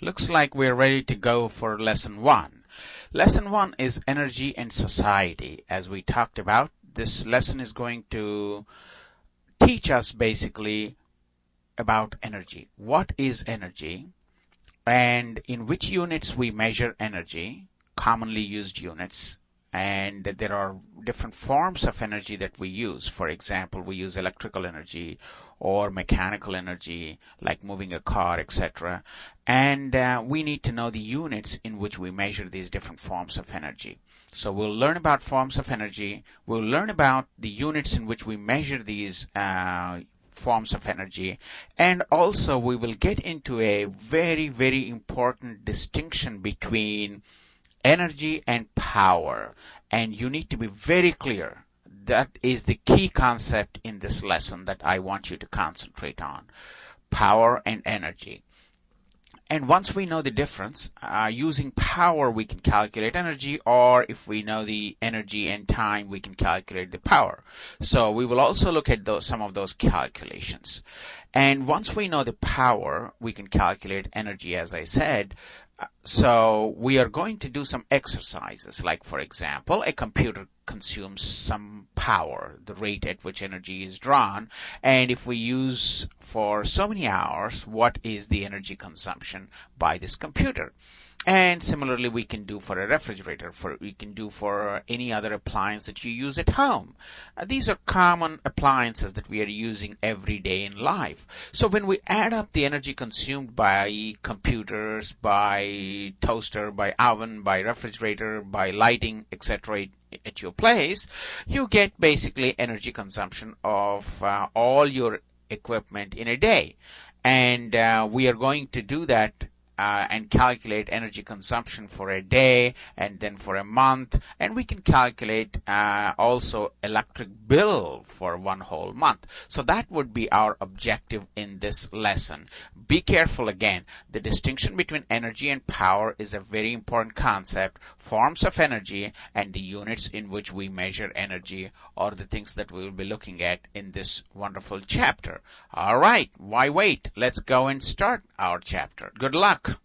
Looks like we're ready to go for lesson one. Lesson one is energy and society. As we talked about, this lesson is going to teach us basically about energy. What is energy? And in which units we measure energy, commonly used units, and there are different forms of energy that we use. For example, we use electrical energy or mechanical energy, like moving a car, etc. And uh, we need to know the units in which we measure these different forms of energy. So we'll learn about forms of energy. We'll learn about the units in which we measure these uh, forms of energy. And also we will get into a very, very important distinction between energy and power. And you need to be very clear. That is the key concept in this lesson that I want you to concentrate on. Power and energy. And once we know the difference, uh, using power we can calculate energy, or if we know the energy and time, we can calculate the power. So we will also look at those, some of those calculations. And once we know the power, we can calculate energy, as I said. So we are going to do some exercises, like for example, a computer consumes some power, the rate at which energy is drawn, and if we use for so many hours, what is the energy consumption by this computer? And similarly, we can do for a refrigerator, for we can do for any other appliance that you use at home. Uh, these are common appliances that we are using every day in life. So when we add up the energy consumed by computers, by toaster, by oven, by refrigerator, by lighting, etc., at your place, you get basically energy consumption of uh, all your equipment in a day. And uh, we are going to do that uh, and calculate energy consumption for a day and then for a month. And we can calculate uh, also electric bill for one whole month. So that would be our objective in this lesson. Be careful again. The distinction between energy and power is a very important concept. Forms of energy and the units in which we measure energy are the things that we will be looking at in this wonderful chapter. All right. Why wait? Let's go and start our chapter. Good luck!